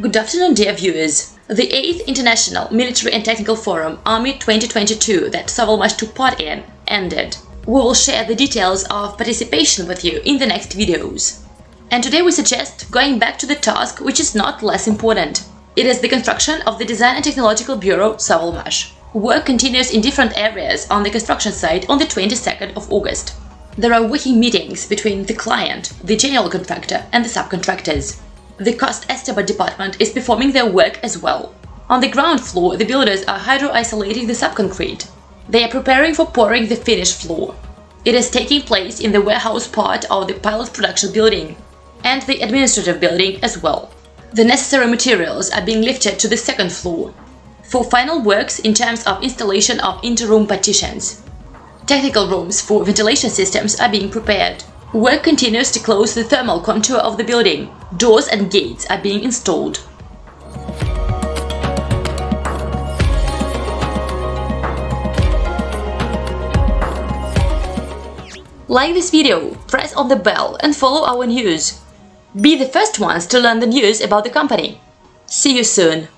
Good afternoon, dear viewers. The 8th International Military and Technical Forum Army 2022 that Sovelmash took part in ended. We will share the details of participation with you in the next videos. And today we suggest going back to the task which is not less important. It is the construction of the Design and Technological Bureau Sovelmash. Work continues in different areas on the construction site on the 22nd of August. There are working meetings between the client, the general contractor and the subcontractors. The cost estimate department is performing their work as well. On the ground floor, the builders are hydro-isolating the subconcrete. They are preparing for pouring the finished floor. It is taking place in the warehouse part of the pilot production building and the administrative building as well. The necessary materials are being lifted to the second floor for final works in terms of installation of interroom partitions. Technical rooms for ventilation systems are being prepared. Work continues to close the thermal contour of the building. Doors and gates are being installed. Like this video, press on the bell and follow our news. Be the first ones to learn the news about the company. See you soon!